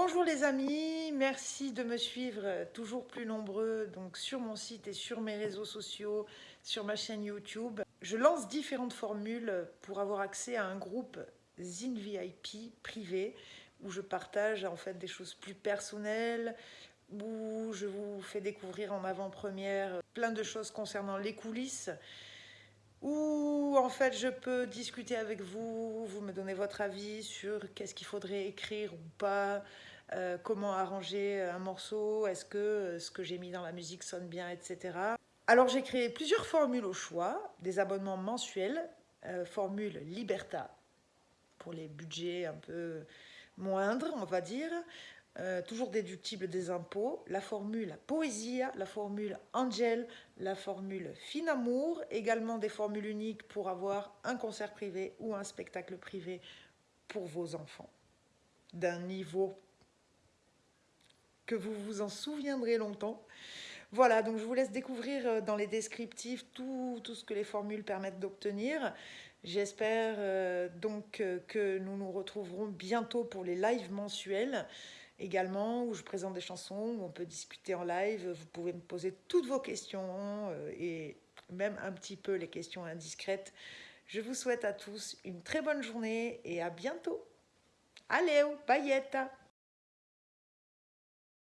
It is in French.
Bonjour les amis, merci de me suivre euh, toujours plus nombreux donc sur mon site et sur mes réseaux sociaux, sur ma chaîne YouTube. Je lance différentes formules pour avoir accès à un groupe Zine VIP privé où je partage en fait des choses plus personnelles, où je vous fais découvrir en avant-première plein de choses concernant les coulisses, où en fait je peux discuter avec vous, vous me donnez votre avis sur qu'est-ce qu'il faudrait écrire ou pas, euh, comment arranger un morceau, est-ce que euh, ce que j'ai mis dans la musique sonne bien, etc. Alors j'ai créé plusieurs formules au choix, des abonnements mensuels, euh, formule Liberta pour les budgets un peu moindres, on va dire, euh, toujours déductible des impôts, la formule Poésia, la formule Angel, la formule Finamour, également des formules uniques pour avoir un concert privé ou un spectacle privé pour vos enfants d'un niveau que vous vous en souviendrez longtemps. Voilà, donc je vous laisse découvrir euh, dans les descriptifs tout, tout ce que les formules permettent d'obtenir. J'espère euh, donc que nous nous retrouverons bientôt pour les lives mensuels également, où je présente des chansons, où on peut discuter en live. Vous pouvez me poser toutes vos questions euh, et même un petit peu les questions indiscrètes. Je vous souhaite à tous une très bonne journée et à bientôt. Allez, paillette